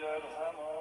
جرهما